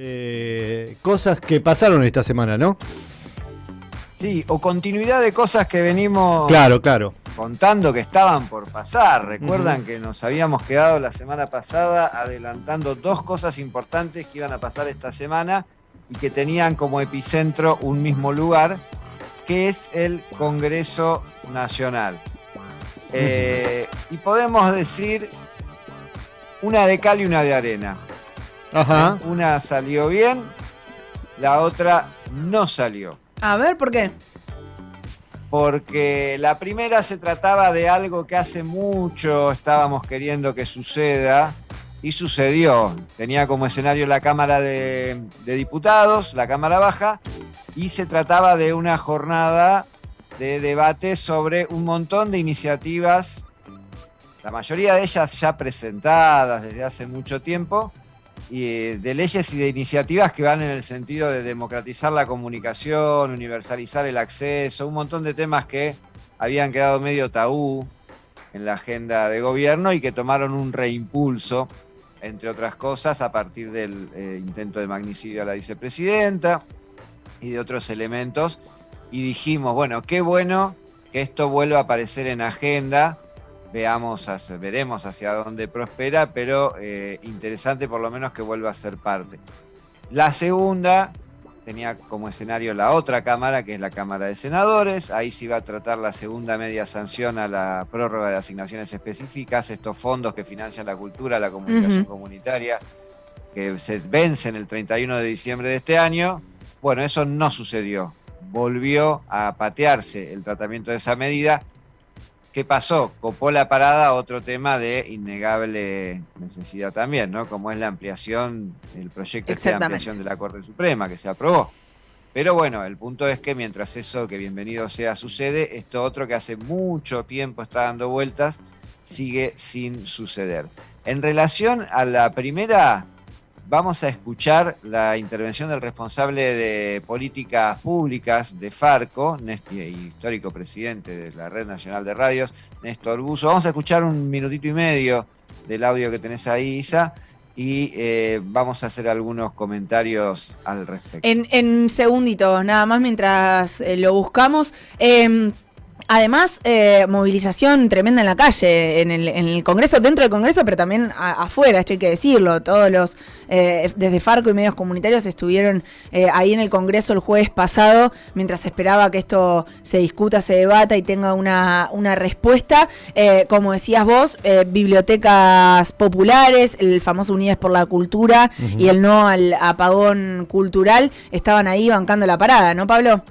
eh, cosas que pasaron esta semana, ¿no? Sí, o continuidad de cosas que venimos Claro, claro. contando que estaban por pasar. Recuerdan que nos habíamos quedado la semana pasada adelantando dos cosas importantes que iban a pasar esta semana y que tenían como epicentro un mismo lugar, que es el Congreso Nacional. Eh, y podemos decir una de cal y una de arena. Ajá. Una salió bien, la otra no salió. A ver, ¿por qué? Porque la primera se trataba de algo que hace mucho estábamos queriendo que suceda y sucedió. Tenía como escenario la Cámara de, de Diputados, la Cámara Baja, y se trataba de una jornada de debate sobre un montón de iniciativas, la mayoría de ellas ya presentadas desde hace mucho tiempo, de leyes y de iniciativas que van en el sentido de democratizar la comunicación, universalizar el acceso, un montón de temas que habían quedado medio tabú en la agenda de gobierno y que tomaron un reimpulso, entre otras cosas, a partir del eh, intento de magnicidio a la vicepresidenta y de otros elementos. Y dijimos, bueno, qué bueno que esto vuelva a aparecer en agenda veamos, hacia- veremos hacia dónde prospera, pero eh, interesante por lo menos que vuelva a ser parte. La segunda tenía como escenario la otra Cámara, que es la Cámara de Senadores. Ahí se iba a tratar la segunda media sanción a la prórroga de asignaciones específicas, estos fondos que financian la cultura, la comunicación comunitaria, que se vencen el 31 de diciembre de este año. Bueno, eso no sucedió. Volvió a patearse el tratamiento de esa medida. ¿Qué pasó? Copó la parada otro tema de innegable necesidad también, ¿no? Como es la ampliación, el proyecto de ampliación de la Corte Suprema que se aprobó. Pero bueno, el punto es que mientras eso, que bienvenido sea, sucede, esto otro que hace mucho tiempo está dando vueltas, sigue sin suceder. En relación a la primera, vamos a escuchar la intervención del responsable de políticas públicas de Farco, histórico presidente de la Red Nacional de Radios, Néstor Buzo. Vamos a escuchar un minutito y medio del audio que tenés ahí, Isa, y eh, vamos a hacer algunos comentarios al respecto. En, segunditos, nada más mientras eh, lo buscamos. Eh, además, eh, movilización tremenda en la calle, en el, en el Congreso, dentro del Congreso, pero también a- afuera, esto hay que decirlo. Todos los, eh, desde Farco y medios comunitarios estuvieron eh, ahí en el Congreso el jueves pasado, mientras esperaba que esto se discuta, se debata y tenga una, una respuesta. Eh, como decías vos, eh, bibliotecas populares, el famoso Unidas por la Cultura y el no al apagón cultural estaban ahí bancando la parada, ¿no, Pablo?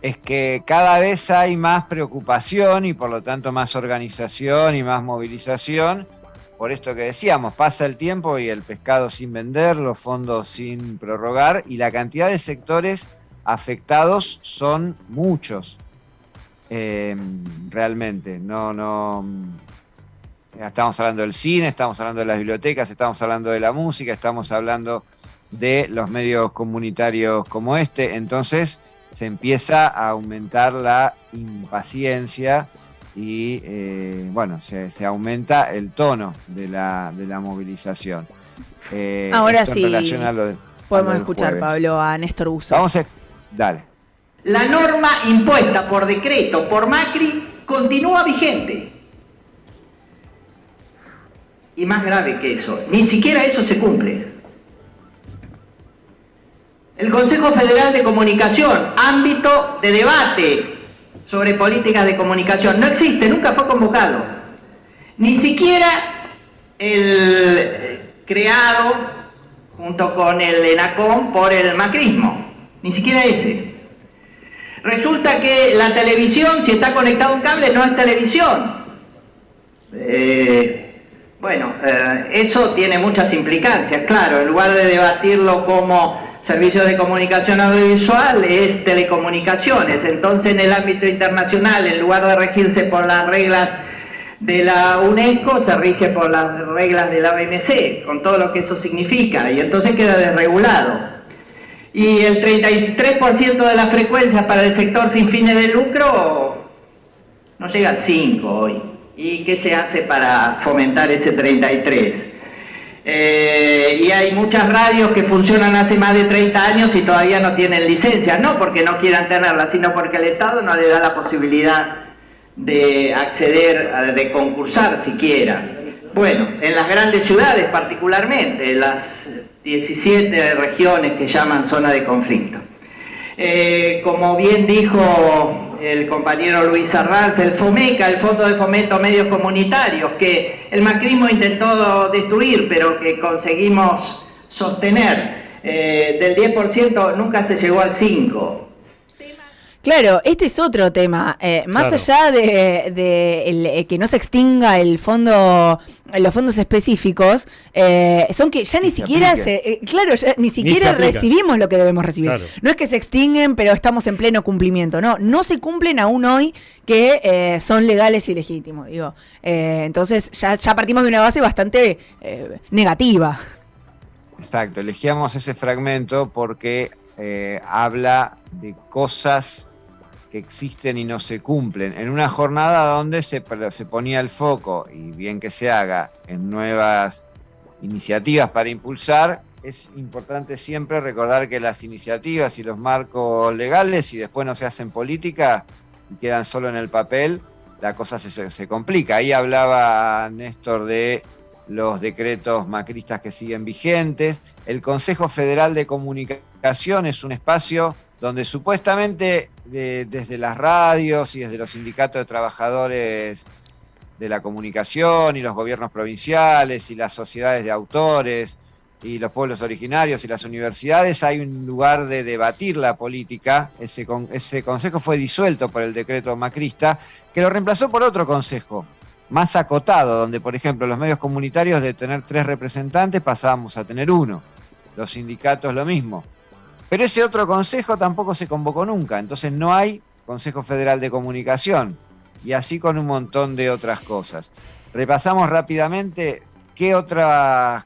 Es que cada vez hay más preocupación y por lo tanto más organización y más movilización. Por esto que decíamos, pasa el tiempo y el pescado sin vender, los fondos sin prorrogar y la cantidad de sectores afectados son muchos. Eh, realmente, no, no. Estamos hablando del cine, estamos hablando de las bibliotecas, estamos hablando de la música, estamos hablando de los medios comunitarios como este. Entonces, se empieza a aumentar la impaciencia y eh, bueno, se, se aumenta el tono de la, de la movilización. Eh, Ahora sí, relación a lo de- a Podemos escuchar, jueves. Pablo, a Néstor Buzo. Vamos a... Dale. La norma impuesta por decreto por Macri continúa vigente. Y más grave que eso, ni siquiera eso se cumple. El Consejo Federal de Comunicación, ámbito de debate sobre políticas de comunicación, no existe, nunca fue convocado. Ni siquiera el eh, creado junto con el ENACOM por el macrismo, ni siquiera ese. Resulta que la televisión, si está conectado a un cable, no es televisión. Eh, bueno, eh, eso tiene muchas implicancias, claro, en lugar de debatirlo como servicio de comunicación audiovisual, es telecomunicaciones. Entonces, en el ámbito internacional, en lugar de regirse por las reglas de la UNESCO, se rige por las reglas de la OMC, con todo lo que eso significa, y entonces queda desregulado y el 33% de la frecuencia para el sector sin fines de lucro no llega al 5 hoy. ¿Y qué se hace para fomentar ese 33? Eh, y hay muchas radios que funcionan hace más de 30 años y todavía no tienen licencia, no porque no quieran tenerla, sino porque el Estado no le da la posibilidad de acceder, de concursar siquiera. Bueno, en las grandes ciudades particularmente, las 17 regiones que llaman zona de conflicto. Eh, como bien dijo el compañero Luis Arranz, el FOMECA, el Fondo de Fomento Medios Comunitarios, que el macrismo intentó destruir, pero que conseguimos sostener. Eh, del 10% nunca se llegó al 5%. Claro, este es otro tema. Eh, más allá de, eh, que no se extinga el fondo, los fondos específicos, eh, son que ya ni siquiera se, claro, ni siquiera recibimos lo que debemos recibir. No es que se extinguen, pero estamos en pleno cumplimiento. No, no se cumplen aún hoy que son legales y legítimos. Digo, entonces ya, ya partimos de una base bastante negativa. Exacto, elegíamos ese fragmento porque habla de cosas que existen y no se cumplen, en una jornada donde se, se ponía el foco, y bien que se haga, en nuevas iniciativas para impulsar, es importante siempre recordar que las iniciativas y los marcos legales, si después no se hacen política y quedan solo en el papel, la cosa se, se complica. Ahí hablaba Néstor de los decretos macristas que siguen vigentes. El Consejo Federal de Comunicación es un espacio donde supuestamente desde las radios y desde los sindicatos de trabajadores de la comunicación y los gobiernos provinciales y las sociedades de autores y los pueblos originarios y las universidades hay un lugar de debatir la política. Ese, ese consejo fue disuelto por el decreto macrista, que lo reemplazó por otro consejo, más acotado, donde por ejemplo los medios comunitarios de tener tres representantes pasábamos a tener uno, los sindicatos lo mismo. Pero ese otro consejo tampoco se convocó nunca, entonces no hay Consejo Federal de Comunicación y así con un montón de otras cosas. Repasamos rápidamente qué otras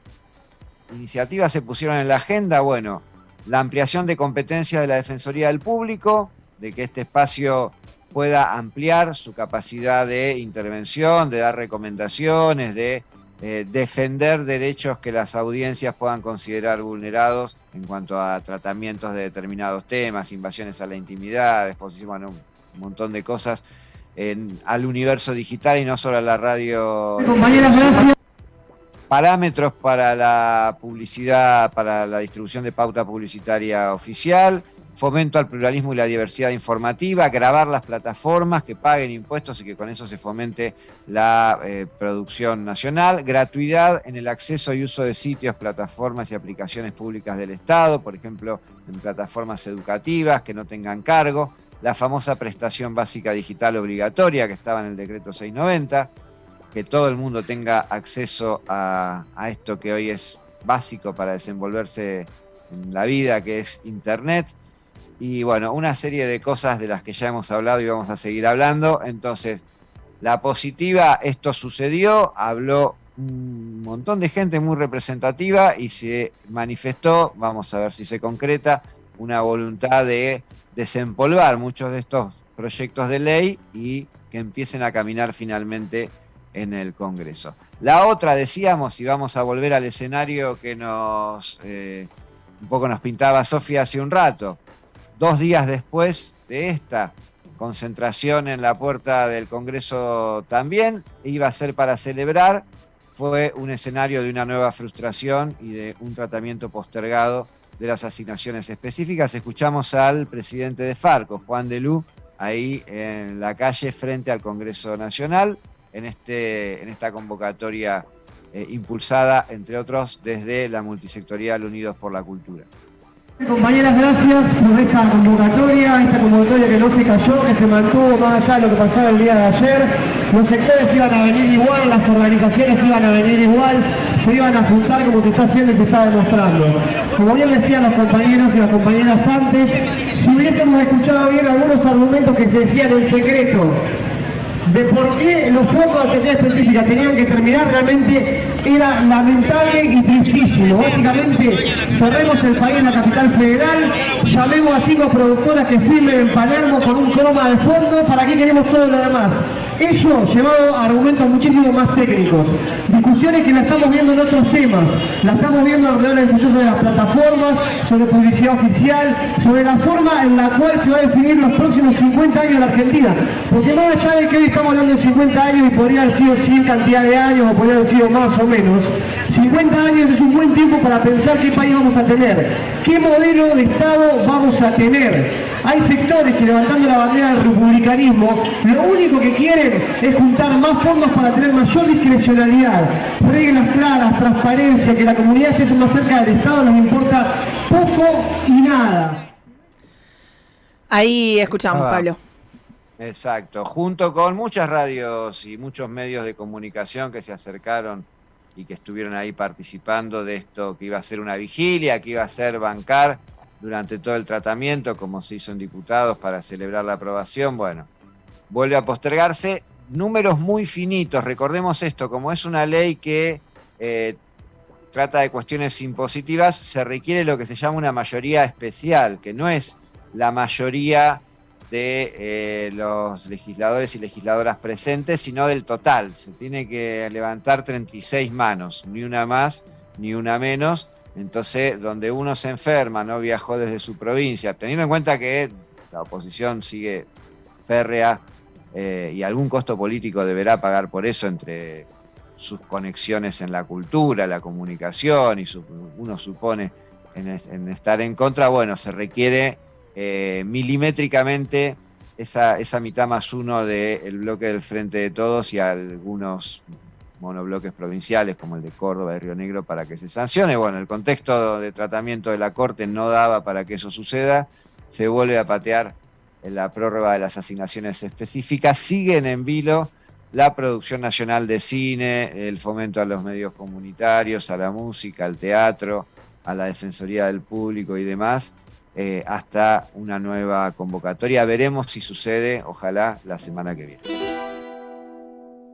iniciativas se pusieron en la agenda. Bueno, la ampliación de competencias de la Defensoría del Público, de que este espacio pueda ampliar su capacidad de intervención, de dar recomendaciones, de eh, defender derechos que las audiencias puedan considerar vulnerados en cuanto a tratamientos de determinados temas, invasiones a la intimidad, exposición a un montón de cosas al universo digital y no solo a la radio. Parámetros para la publicidad, para la distribución de pauta publicitaria oficial, fomento al pluralismo y la diversidad informativa, grabar las plataformas que paguen impuestos y que con eso se fomente la eh, producción nacional, gratuidad en el acceso y uso de sitios, plataformas y aplicaciones públicas del Estado, por ejemplo, en plataformas educativas que no tengan cargo, la famosa prestación básica digital obligatoria que estaba en el decreto 690, que todo el mundo tenga acceso a, a esto que hoy es básico para desenvolverse en la vida, que es Internet, y bueno, una serie de cosas de las que ya hemos hablado y vamos a seguir hablando. Entonces, la positiva, esto sucedió, habló un montón de gente muy representativa y se manifestó, vamos a ver si se concreta, una voluntad de desempolvar muchos de estos proyectos de ley y que empiecen a caminar finalmente en el Congreso. La otra, decíamos, y vamos a volver al escenario que nos eh, un poco nos pintaba Sofía hace un rato, Dos días después de esta concentración en la puerta del Congreso también, iba a ser para celebrar, fue un escenario de una nueva frustración y de un tratamiento postergado de las asignaciones específicas. Escuchamos al presidente de Farco, Juan de Lu, ahí en la calle frente al Congreso Nacional, en, este, en esta convocatoria eh, impulsada, entre otros, desde la multisectorial Unidos por la Cultura. Compañeras, gracias por esta convocatoria, esta convocatoria que no se cayó, que se mantuvo más allá de lo que pasaba el día de ayer. Los sectores iban a venir igual, las organizaciones iban a venir igual, se iban a juntar como se está haciendo y se está demostrando. Como bien decían los compañeros y las compañeras antes, si hubiésemos escuchado bien algunos argumentos que se decían en secreto de por qué los fondos de atención específica tenían que terminar realmente era lamentable y tristísimo. Básicamente, cerremos el país en la capital federal, llamemos a cinco productoras que firmen en Palermo con un croma de fondo, ¿para qué queremos todo lo demás? Eso llevado a argumentos muchísimo más técnicos. Discusiones que la estamos viendo en otros temas. La estamos viendo alrededor de la discusión sobre las plataformas, sobre publicidad oficial, sobre la forma en la cual se va a definir los próximos 50 años de la Argentina. Porque más allá de que hoy estamos hablando de 50 años y podría haber sido 100 cantidad de años o podría haber sido más o menos, 50 años es un buen tiempo para pensar qué país vamos a tener, qué modelo de Estado vamos a tener. Hay sectores que levantando la bandera del republicanismo, lo único que quieren es juntar más fondos para tener mayor discrecionalidad, reglas claras, transparencia, que la comunidad esté más cerca del Estado, nos importa poco y nada. Ahí escuchamos, Ah, Pablo. Exacto, junto con muchas radios y muchos medios de comunicación que se acercaron y que estuvieron ahí participando de esto que iba a ser una vigilia, que iba a ser bancar durante todo el tratamiento, como se hizo en diputados para celebrar la aprobación, bueno, vuelve a postergarse. Números muy finitos, recordemos esto, como es una ley que eh, trata de cuestiones impositivas, se requiere lo que se llama una mayoría especial, que no es la mayoría de eh, los legisladores y legisladoras presentes, sino del total. Se tiene que levantar 36 manos, ni una más ni una menos. Entonces, donde uno se enferma, no viajó desde su provincia, teniendo en cuenta que la oposición sigue férrea eh, y algún costo político deberá pagar por eso entre sus conexiones en la cultura, la comunicación y su- uno supone en, es- en estar en contra, bueno, se requiere eh, milimétricamente esa, esa mitad más uno del bloque del Frente de Todos y algunos monobloques provinciales como el de Córdoba y Río Negro para que se sancione. Bueno, el contexto de tratamiento de la Corte no daba para que eso suceda, se vuelve a patear la prórroga de las asignaciones específicas, siguen en vilo la producción nacional de cine, el fomento a los medios comunitarios, a la música, al teatro, a la Defensoría del Público y demás, eh, hasta una nueva convocatoria. Veremos si sucede, ojalá, la semana que viene.